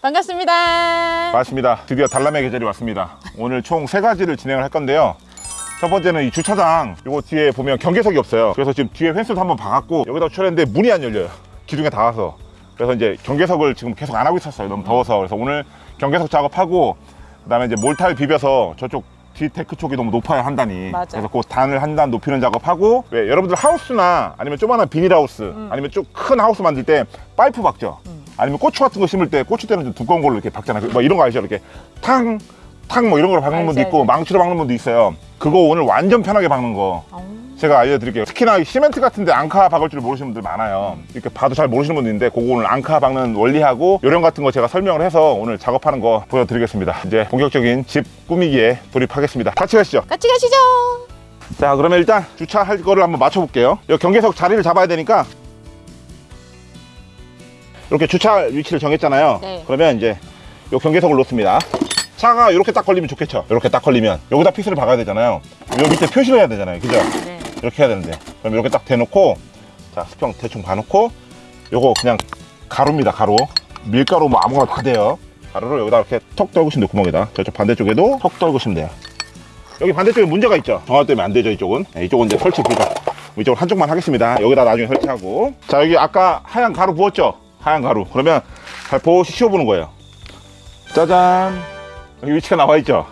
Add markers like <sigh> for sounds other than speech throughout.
반갑습니다. 맞습니다. 드디어 달람의 계절이 왔습니다. 오늘 총 세 가지를 진행을 할 건데요. 첫 번째는 이 주차장 요거 뒤에 보면 경계석이 없어요. 그래서 지금 뒤에 펜스도 한번 박았고 여기다 주차했는데 문이 안 열려요. 기둥에 닿아서. 그래서 이제 경계석을 지금 계속 안 하고 있었어요. 너무 더워서. 그래서 오늘 경계석 작업하고 그 다음에 이제 몰타를 비벼서 저쪽 뒤 데크 쪽이 너무 높아야 한다니. 맞아. 그래서 그 단을 한 단 높이는 작업하고 왜 여러분들 하우스나 아니면 조그마한 비닐하우스 아니면 좀 큰 하우스 만들 때 파이프 박죠. 아니면 고추 같은 거 심을 때 고추 때는 좀 두꺼운 걸로 이렇게 박잖아요. 뭐 이런 거 알죠? 이렇게 탕, 탕 뭐 이런 걸로 박는 분도 있고. 망치로 박는 분도 있어요. 그거 오늘 완전 편하게 박는 거 제가 알려드릴게요. 특히나 이 시멘트 같은데 앙카 박을 줄 모르시는 분들 많아요. 이렇게 봐도 잘 모르시는 분도 있는데 그거 오늘 앙카 박는 원리하고 요령 같은 거 제가 설명을 해서 오늘 작업하는 거 보여드리겠습니다. 이제 본격적인 집 꾸미기에 돌입하겠습니다. 같이 가시죠. 같이 가시죠. 자 그러면 일단 주차할 거를 한번 맞춰볼게요 이 경계석 자리를 잡아야 되니까 이렇게 주차 위치를 정했잖아요. 네. 그러면 이제 이 경계석을 놓습니다. 차가 이렇게 딱 걸리면 좋겠죠? 이렇게 딱 걸리면. 여기다 핏을 박아야 되잖아요. 요 밑에 표시를 해야 되잖아요. 그죠? 네. 이렇게 해야 되는데. 그럼 이렇게 딱 대놓고 자 수평 대충 봐놓고 요거 그냥 가루입니다 가루 밀가루 뭐 아무거나 다 돼요. 가루를 여기다 이렇게 턱 떨구시면 돼요 구멍에다. 저쪽 반대쪽에도 턱 떨구시면 돼요 여기 반대쪽에 문제가 있죠? 정화 때문에 안 되죠 이쪽은? 네, 이쪽은 이제 설치 불가 이쪽은 한쪽만 하겠습니다. 여기다 나중에 설치하고. 자 여기 아까 하얀 가루 부었죠 하얀 가루. 그러면 잘 보시 씌워보는 거예요. 짜잔. 여기 위치가 나와 있죠?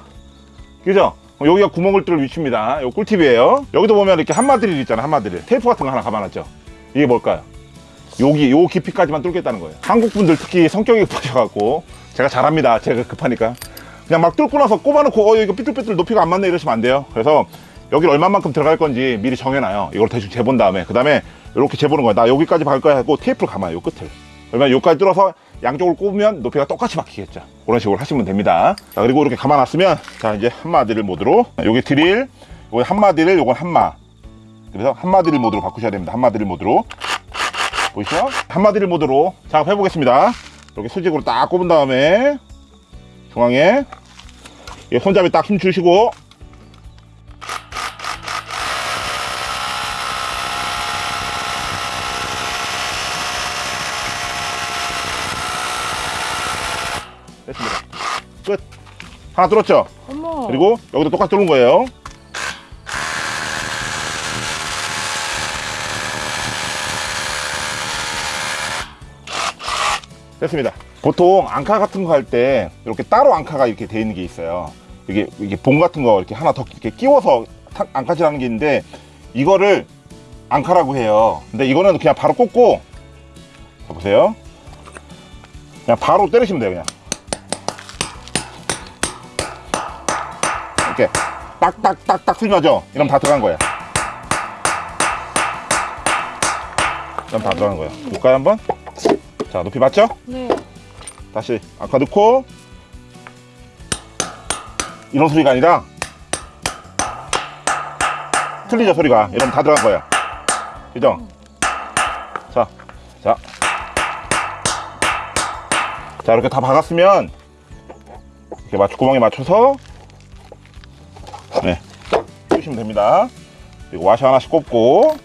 그죠? 어, 여기가 구멍을 뚫을 위치입니다. 요 꿀팁이에요. 여기도 보면 이렇게 한마드릴 있잖아요 한마드릴 테이프 같은 거 하나 감아놨죠? 이게 뭘까요? 여기 요 깊이까지만 뚫겠다는 거예요. 한국 분들 특히 성격이 급하셔갖고 제가 잘합니다. 제가 급하니까. 그냥 막 뚫고 나서 꼽아놓고 어 이거 삐뚤삐뚤 높이가 안 맞네 이러시면 안 돼요. 그래서 여기를 얼마만큼 들어갈 건지 미리 정해놔요. 이걸 대충 재본 다음에. 그 다음에 이렇게 재보는 거예요. 나 여기까지 박을 거야 하고 테이프를 감아요 요 끝을 그러면 여기까지 뚫어서 양쪽을 꼽으면 높이가 똑같이 박히겠죠. 그런 식으로 하시면 됩니다. 자 그리고 이렇게 감아놨으면 자 이제 한마디를 모드로 여기 드릴 요거 한마디를 요건 한마. 그래서 한마디를 모드로 바꾸셔야 됩니다. 한마디를 모드로. 보이시죠? 한마디를 모드로. 작업해 보겠습니다. 이렇게 수직으로 딱 꼽은 다음에 중앙에 이 손잡이 딱 힘 주시고 됐습니다. 끝. 하나 뚫었죠? 어머. 그리고 여기도 똑같이 뚫는 거예요. 됐습니다. 보통 앙카 같은 거 할 때 이렇게 따로 앙카가 이렇게 돼 있는 게 있어요. 이게 이게 봉 같은 거 이렇게 하나 더 이렇게 끼워서 타- 앙카질하는 게 있는데 이거를 앙카라고 해요. 근데 이거는 그냥 바로 꽂고 자 보세요. 그냥 바로 때리시면 돼요 그냥 이렇게 딱딱딱딱 나죠? 이러면 다 들어간 거야. 이러면 다 들어간 거야. 볼까요 한번? 자 높이 맞죠? 네. 다시 아까 넣고 이런 소리가 아니라 틀리죠 소리가 이러면 다 들어간 거야. 그죠? 자, 자, 자 이렇게 다 박았으면 이렇게 맞춰 구멍에 맞춰서 네, 끄시면 됩니다. 그리고 와시 하나씩 꼽고,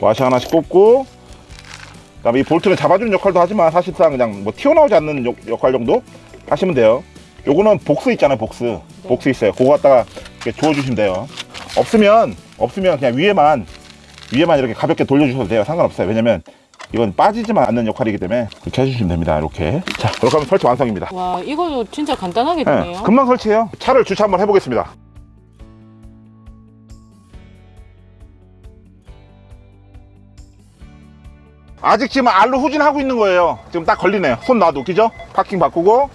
와시 하나씩 꼽고, 그 다음에 이 볼트는 잡아주는 역할도 하지만 사실상 그냥 뭐 튀어나오지 않는 역, 역할 정도 하시면 돼요. 요거는 복스 있잖아요, 복스. 복스 있어요. 그거 갖다가 이렇게 주워주시면 돼요. 없으면 없으면 그냥 위에만 위에만 이렇게 가볍게 돌려주셔도 돼요. 상관없어요. 왜냐면 이건 빠지지만 않는 역할이기 때문에 그렇게 해주시면 됩니다. 이렇게. 자, 이렇게 하면 설치 완성입니다. 와, 이거 진짜 간단하게 네, 되네요. 금방 설치해요. 차를 주차 한번 해보겠습니다. 아직 지금 알로 후진하고 있는 거예요. 지금 딱 걸리네요. 손 놔도 웃기죠? 파킹 바꾸고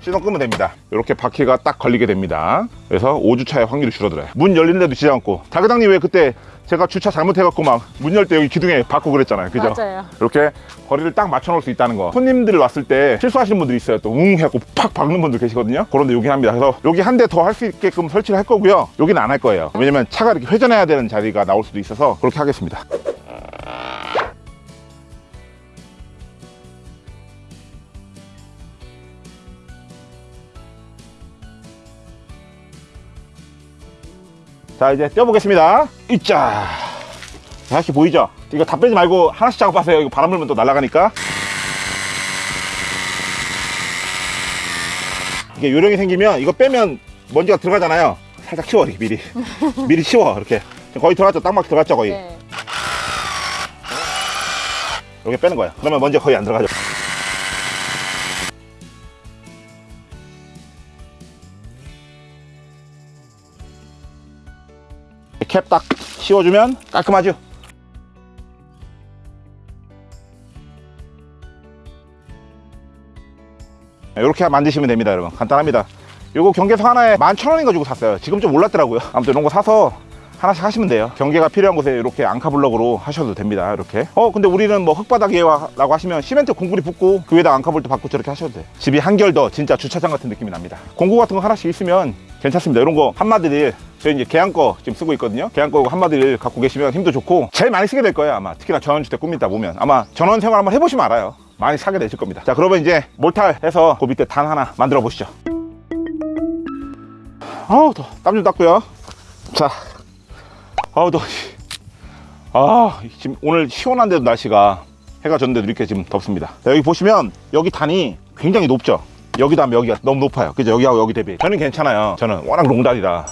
시동 끄면 됩니다. 이렇게 바퀴가 딱 걸리게 됩니다. 그래서 5주차의 확률이 줄어들어요. 문 열리는데도 지지 않고. 자그당님 왜 그때 제가 주차 잘못해갖고 막 문 열 때 여기 기둥에 받고 그랬잖아요. 그죠? 맞아요. 이렇게 거리를 딱 맞춰 놓을 수 있다는 거 손님들 왔을 때 실수하시는 분들이 있어요 또 웅 해갖고 팍 박는 분들 계시거든요 그런데 여기 합니다 그래서 여기 한 대 더 할 수 있게끔 설치를 할 거고요 여기는 안 할 거예요 왜냐면 차가 이렇게 회전해야 되는 자리가 나올 수도 있어서 그렇게 하겠습니다 자 이제 떼어보겠습니다. 이자 다시 보이죠? 이거 다 빼지 말고 하나씩 작업하세요. 이거 바람 불면 또 날아가니까. 이게 요령이 생기면 이거 빼면 먼지가 들어가잖아요. 살짝 치워 이렇게 미리. <laughs> 미리 치워 이렇게. 거의 들어갔죠? 땅막 들어갔죠 거의? 네. 이렇게 빼는 거야 그러면 먼지 거의 안 들어가죠 캡 딱 씌워주면 깔끔하죠? 이렇게 만드시면 됩니다 여러분. 간단합니다. 요거 경계석 하나에 11,000원인가 주고 샀어요. 지금 좀 올랐더라고요. 아무튼 이런 거 사서 하나씩 하시면 돼요. 경계가 필요한 곳에 이렇게 앙카 블럭으로 하셔도 됩니다. 이렇게. 어 근데 우리는 뭐 흙바닥이에요 라고 하시면 시멘트 공구리 붓고 그 위에다 앙카 볼트 받고 저렇게 하셔도 돼요. 집이 한결 더 진짜 주차장 같은 느낌이 납니다. 공구 같은 거 하나씩 있으면 괜찮습니다. 이런 거 한마디를 저희 이제 계양 거 지금 쓰고 있거든요. 계양 거 한마디를 갖고 계시면 힘도 좋고 제일 많이 쓰게 될 거예요 아마. 특히나 전원주택 꾸미다 보면. 아마 전원 생활 한번 해보시면 알아요. 많이 사게 되실 겁니다. 자 그러면 이제 몰탈 해서 그 밑에 단 하나 만들어 보시죠. 아우 땀좀 닦고요. 자 아우 더워 아 지금 오늘 시원한데도 날씨가 해가 졌는데도 이렇게 지금 덥습니다. 자, 여기 보시면 여기 단이 굉장히 높죠? 여기도 하면 여기가 너무 높아요. 그죠? 여기하고 여기 대비. 저는 괜찮아요. 저는 워낙 롱다리라.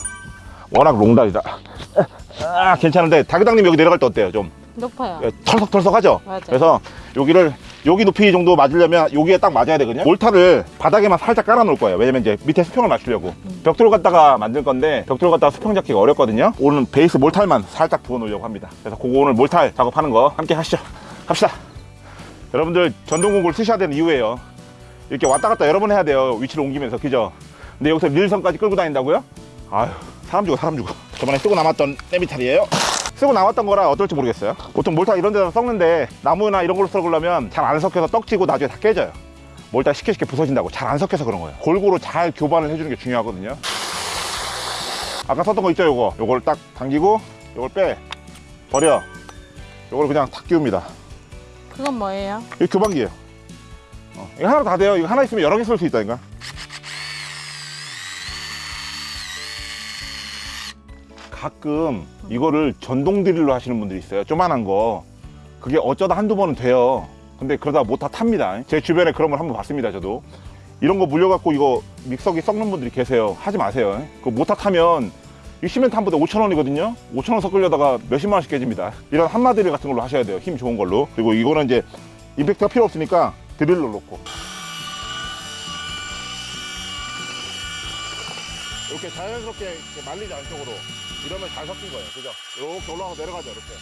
워낙 롱다리다 아 괜찮은데 다교당님 여기 내려갈 때 어때요 좀? 높아요. 예, 털썩털썩하죠? 맞아요. 그래서 여기를 여기 높이 정도 맞으려면 여기에 딱 맞아야 되거든요. 몰타를 바닥에만 살짝 깔아 놓을 거예요. 왜냐면 이제 밑에 수평을 맞추려고. 벽돌 갖다가 만들 건데 벽돌 갖다가 수평 잡기가 어렵거든요. 오늘 베이스 몰탈만 살짝 부어 놓으려고 합니다. 그래서 그거 오늘 몰탈 작업하는 거 함께 하시죠. 갑시다. 여러분들 전동공구를 쓰셔야 되는 이유예요. 이렇게 왔다 갔다 여러 번 해야 돼요. 위치를 옮기면서. 그죠? 근데 여기서 릴선까지 끌고 다닌다고요? 아유 사람 죽어 사람 죽어. 저번에 쓰고 남았던 네비탈이에요 쓰고 나왔던 거라 어떨지 모르겠어요. 보통 몰타 이런 데다 썩는데 나무나 이런 걸로 썩으려면 잘 안 섞여서 떡지고 나중에 다 깨져요. 몰타 쉽게 쉽게 부서진다고 잘 안 섞여서 그런 거예요. 골고루 잘 교반을 해주는 게 중요하거든요. 아까 썼던 거 있죠 요거? 요걸 딱 당기고 요걸 빼. 버려. 요걸 그냥 탁 끼웁니다. 그건 뭐예요? 이거 교반기예요. 어, 이거 하나 다 돼요. 이거 하나 있으면 여러 개 쓸 수 있다니까 가끔 이거를 전동 드릴로 하시는 분들이 있어요. 조만한 거. 그게 어쩌다 한두 번은 돼요. 근데 그러다 못다 탑니다. 제 주변에 그런 걸 한번 봤습니다 저도. 이런 거 물려갖고 이거 믹서기 썩는 분들이 계세요. 하지 마세요. 그거 못다 타면 이 시멘트 한 부대 5천원이거든요. 5천원 섞으려다가 몇십만 원씩 깨집니다. 이런 한마 드릴 같은 걸로 하셔야 돼요. 힘 좋은 걸로. 그리고 이거는 이제 임팩트가 필요 없으니까 드릴로 놓고. 이렇게 자연스럽게 이렇게 말리지 않쪽으로 이러면 잘 섞인 거예요. 그죠? 이렇게 올라가서 내려가죠 이렇게.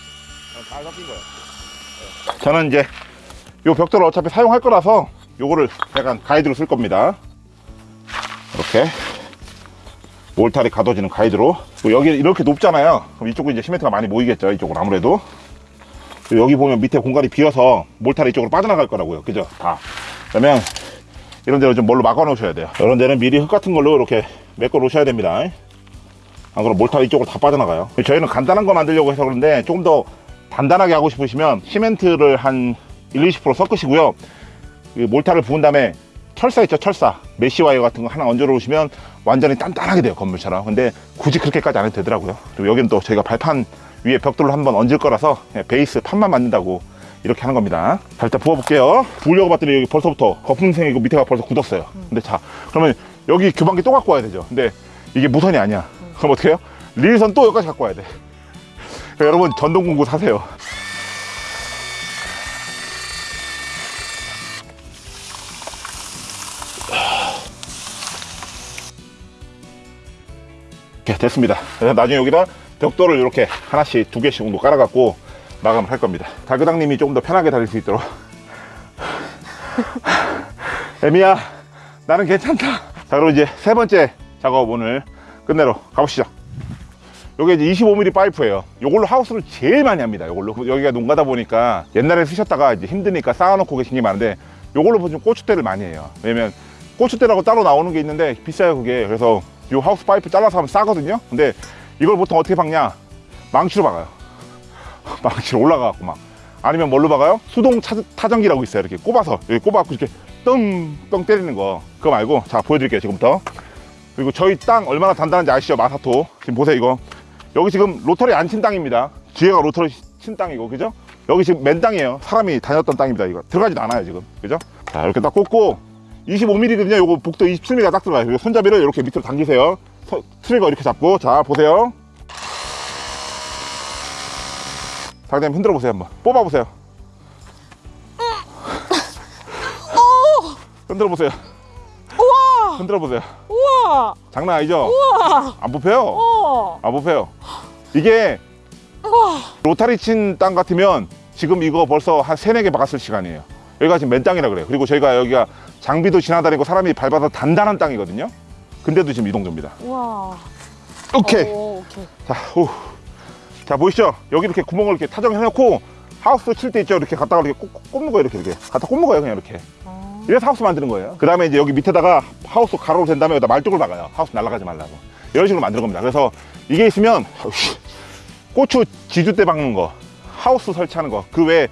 어, 잘 섞인 거예요. 네. 저는 이제 요 벽돌을 어차피 사용할 거라서 요거를 약간 가이드로 쓸 겁니다. 이렇게 몰탈이 가둬지는 가이드로. 여기 이렇게 높잖아요. 그럼 이쪽은 이제 시멘트가 많이 모이겠죠 이쪽은 아무래도. 여기 보면 밑에 공간이 비어서 몰탈이 이쪽으로 빠져나갈 거라고요. 그죠? 다. 그러면 이런 데는 좀 뭘로 막아 놓으셔야 돼요. 이런 데는 미리 흙 같은 걸로 이렇게 메꿔 놓으셔야 됩니다 안 그럼 몰탈 이쪽으로 다 빠져나가요. 저희는 간단한 거 만들려고 해서 그런데 조금 더 단단하게 하고 싶으시면 시멘트를 한 1, 20% 섞으시고요. 이 몰타를 부은 다음에 철사 있죠 철사. mesh wire 같은 거 하나 얹어 놓으시면 완전히 단단하게 돼요 건물처럼. 근데 굳이 그렇게까지 안 해도 되더라고요. 그리고 여기는 또 저희가 발판 위에 벽돌로 한번 얹을 거라서 그냥 베이스 판만 만든다고 이렇게 하는 겁니다. 자 일단 부어볼게요. 부으려고 봤더니 여기 벌써부터 거품 생기고 밑에가 벌써 굳었어요. 근데 자 그러면 여기 교반기 또 갖고 와야 되죠. 근데 이게 무선이 아니야 그럼 어떻게 해요? 릴선 또 여기까지 갖고 와야 돼 여러분 전동공구 사세요 이렇게 됐습니다. 나중에 여기다 벽돌을 이렇게 하나씩 두 개씩 정도 깔아갖고 마감을 할 겁니다. 달그당님이 조금 더 편하게 다닐 수 있도록. <laughs> 에미야, 나는 괜찮다. 자, 그럼 이제 세 번째 작업 오늘 끝내러 가보시죠. 요게 이제 25mm 파이프예요. 요걸로 하우스를 제일 많이 합니다. 요걸로 여기가 농가다 보니까 옛날에 쓰셨다가 이제 힘드니까 쌓아놓고 계신 게 많은데 요걸로 보시면 고추대를 많이 해요. 왜냐면 고추대라고 따로 나오는 게 있는데 비싸요 그게. 그래서 요 하우스 파이프 잘라서 하면 싸거든요. 근데 이걸 보통 어떻게 박냐? 망치로 박아요. <laughs> 망치로 올라가갖고 막. 아니면 뭘로 박아요? 수동 차, 타전기라고 있어요. 이렇게 꼽아서 여기 꼽아갖고 이렇게 떵 떵 때리는 거. 그거 말고 자 보여드릴게요 지금부터. 그리고 저희 땅 얼마나 단단한지 아시죠? 마사토. 지금 보세요 이거. 여기 지금 로터리 안 친 땅입니다. 뒤에가 로터리 친 땅이고 그죠? 여기 지금 맨 땅이에요. 사람이 다녔던 땅입니다. 이거 들어가지도 않아요 지금. 그죠? 자 이렇게 딱 꽂고 25mm거든요. 요거 복도 27mm가 딱 들어가요. 손잡이를 이렇게 밑으로 당기세요. 서- 트리거 이렇게 잡고 자 보세요. 상대님 흔들어 보세요 한번. 뽑아 보세요. 흔들어 보세요. 우와! 흔들어 보세요. 우와! 장난 아니죠? 우와! 안 뽑혀요. 우와! 안 뽑혀요. 이게 우와! 로타리 친 땅 같으면 지금 이거 벌써 한 세네 개 박았을 시간이에요. 여기가 지금 맨 땅이라 그래요. 그리고 저희가 여기가 장비도 지나다니고 사람이 밟아서 단단한 땅이거든요. 근데도 지금 이동조입니다. 우와! 오케이. 오, 오케이. 자, 오. 자 보이시죠? 여기 이렇게 구멍을 이렇게 타정해놓고 하우스 칠 때 있죠? 이렇게 갖다가 이렇게 꽂- 꽂는 거예요. 이렇게 이렇게 갖다 꽂는 거예요. 그냥 이렇게. 아, 이래서 하우스 만드는 거예요. 그 다음에 이제 여기 밑에다가 하우스 가로로 된 다음에 여기다 말뚝을 박아요. 하우스 날아가지 말라고. 이런 식으로 만드는 겁니다. 그래서 이게 있으면 고추 지주 때 박는 거, 하우스 설치하는 거, 그 외에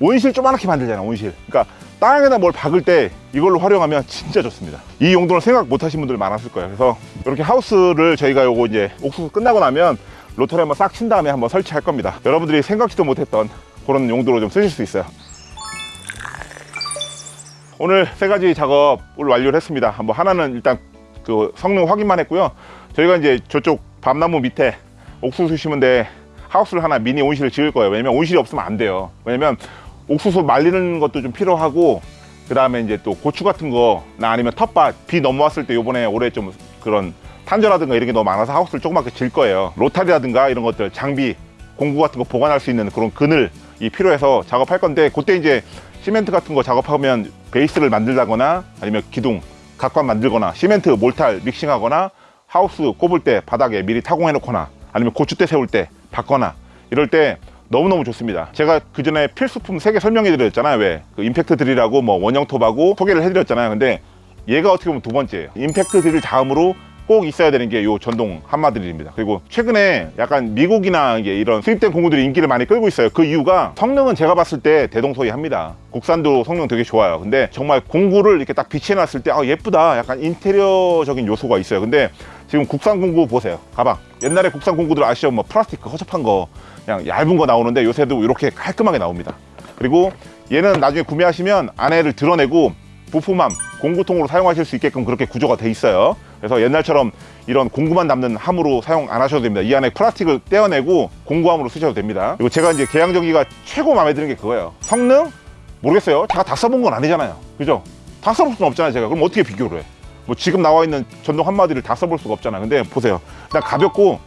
온실 조그맣게 만들잖아, 온실. 그러니까 땅에다 뭘 박을 때 이걸로 활용하면 진짜 좋습니다. 이 용도는 생각 못 하신 분들 많았을 거예요. 그래서 이렇게 하우스를 저희가 요거 이제 옥수수 끝나고 나면 로터리 한번 싹 친 다음에 한번 설치할 겁니다. 여러분들이 생각지도 못했던 그런 용도로 좀 쓰실 수 있어요. 오늘 세 가지 작업을 완료를 했습니다. 한번 하나는 일단 그 성능 확인만 했고요. 저희가 이제 저쪽 밤나무 밑에 옥수수 심은 데 하우스를 하나 미니 온실을 지을 거예요. 왜냐면 온실이 없으면 안 돼요. 왜냐면 옥수수 말리는 것도 좀 필요하고 그 다음에 이제 또 고추 같은 거나 아니면 텃밭 비 넘어왔을 때 요번에 올해 좀 그런 탄저라든가 이런 게 너무 많아서 하우스를 조그맣게 질 거예요. 로타리라든가 이런 것들 장비 공구 같은 거 보관할 수 있는 그런 그늘이 필요해서 작업할 건데 그때 이제 시멘트 같은 거 작업하면 베이스를 만들다거나 아니면 기둥 각관 만들거나 시멘트 몰탈 믹싱하거나 하우스 꼽을 때 바닥에 미리 타공해 놓거나 아니면 고추대 세울 때 받거나 이럴 때 너무너무 좋습니다. 제가 그 전에 필수품 세개 설명해 드렸잖아요. 왜? 그 임팩트 드릴하고 뭐 원형 톱하고 소개를 해 드렸잖아요. 근데 얘가 어떻게 보면 두 번째예요. 임팩트 드릴 다음으로 꼭 있어야 되는 게요 전동 한마 드릴입니다. 그리고 최근에 약간 미국이나 이런 수입된 공구들이 인기를 많이 끌고 있어요. 그 이유가 성능은 제가 봤을 때 대동소이합니다. 국산도 성능 되게 좋아요. 근데 정말 공구를 이렇게 딱 비치해놨을 때 아, 예쁘다. 약간 인테리어적인 요소가 있어요. 근데 지금 국산 공구 보세요. 가방. 옛날에 국산 공구들 아시죠? 뭐 플라스틱 허접한 거 그냥 얇은 거 나오는데 요새도 이렇게 깔끔하게 나옵니다. 그리고 얘는 나중에 구매하시면 안에를 드러내고 부품함 공구통으로 사용하실 수 있게끔 그렇게 구조가 돼 있어요. 그래서 옛날처럼 이런 공구만 담는 함으로 사용 안 하셔도 됩니다. 이 안에 플라스틱을 떼어내고 공구함으로 쓰셔도 됩니다. 그리고 제가 이제 개양전기가 최고 마음에 드는 게 그거예요. 성능 모르겠어요. 제가 다 써본 건 아니잖아요. 그죠? 다 써볼 수는 없잖아요. 제가 그럼 어떻게 비교를 해? 뭐 지금 나와 있는 전동 한마디를 다 써볼 수가 없잖아요. 근데 보세요. 일단 가볍고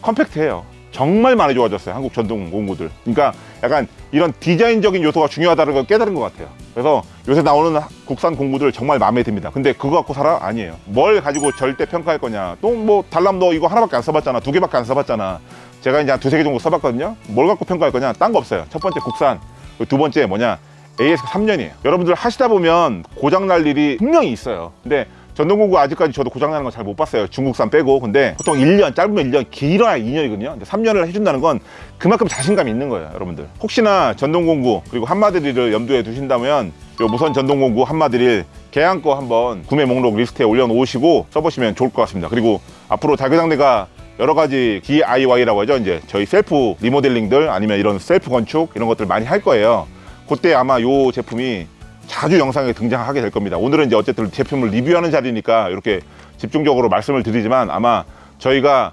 컴팩트해요. 정말 많이 좋아졌어요. 한국 전동 공구들. 그러니까 약간 이런 디자인적인 요소가 중요하다는 걸 깨달은 것 같아요. 그래서 요새 나오는 국산 공구들 정말 마음에 듭니다. 근데 그거 갖고 살아? 아니에요. 뭘 가지고 절대 평가할 거냐. 또 뭐 달람 너 이거 하나밖에 안 써봤잖아. 두 개밖에 안 써봤잖아. 제가 이제 한 두세 개 정도 써봤거든요. 뭘 갖고 평가할 거냐? 딴 거 없어요. 첫 번째 국산. 두 번째 뭐냐? AS 3년이에요. 여러분들 하시다 보면 고장 날 일이 분명히 있어요. 근데 전동공구 아직까지 저도 고장나는 건 잘 못 봤어요. 중국산 빼고. 근데 보통 1년, 짧으면 1년, 길어야 2년이거든요. 근데 3년을 해준다는 건 그만큼 자신감이 있는 거예요, 여러분들. 혹시나 전동공구, 그리고 함마드릴을 염두에 두신다면 요 무선 전동공구 함마드릴 계양 거 한번 구매 목록 리스트에 올려놓으시고 써보시면 좋을 것 같습니다. 그리고 앞으로 달교당대가 여러 가지 DIY라고 하죠. 이제 저희 셀프 리모델링들 아니면 이런 셀프 건축 이런 것들 많이 할 거예요. 그때 아마 요 제품이 자주 영상에 등장하게 될 겁니다. 오늘은 이제 어쨌든 제품을 리뷰하는 자리니까 이렇게 집중적으로 말씀을 드리지만 아마 저희가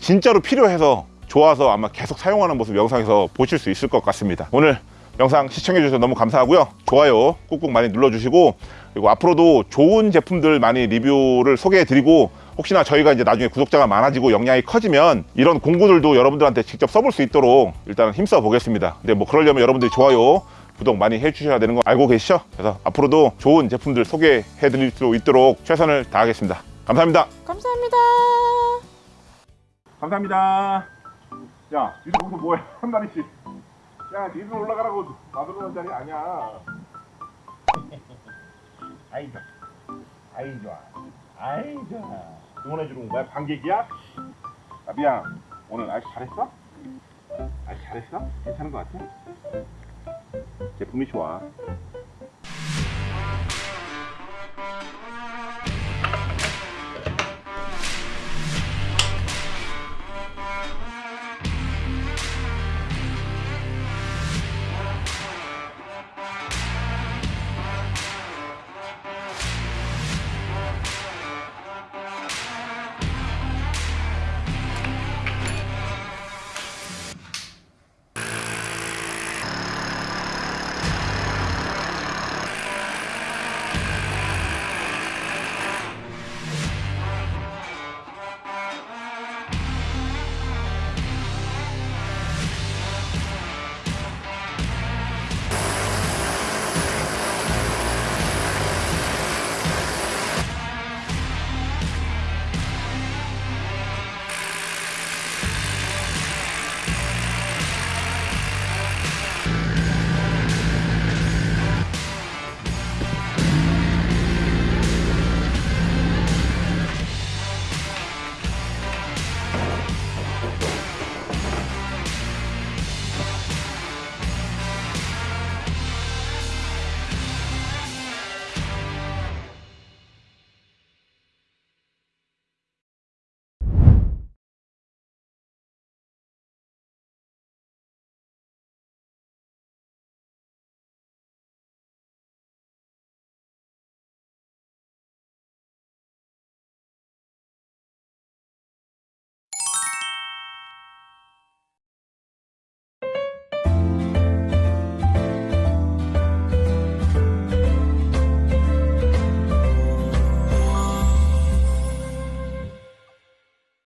진짜로 필요해서 좋아서 아마 계속 사용하는 모습 영상에서 보실 수 있을 것 같습니다. 오늘 영상 시청해 주셔서 너무 감사하고요. 좋아요 꾹꾹 많이 눌러주시고 그리고 앞으로도 좋은 제품들 많이 리뷰를 소개해 드리고 혹시나 저희가 이제 나중에 구독자가 많아지고 역량이 커지면 이런 공구들도 여러분들한테 직접 써볼 수 있도록 일단 힘써 보겠습니다. 근데 뭐 그러려면 여러분들이 좋아요 구독 많이 해주셔야 되는 거 알고 계시죠? 그래서 앞으로도 좋은 제품들 소개해 드릴 수 있도록 최선을 다하겠습니다. 감사합니다. 감사합니다. 감사합니다. 야, 니들 거기서 뭐해? <laughs> 한 마리씩. 야, 니들 올라가라고 나들어 는 자리 아니야. <laughs> 아이 좋아. 아이 좋아. 아이 좋아. 응원해 주는 거야? 반격이야? 나비야, 오늘 아직 잘했어? 아직 잘했어? 괜찮은 것 같아? 제품이 좋아.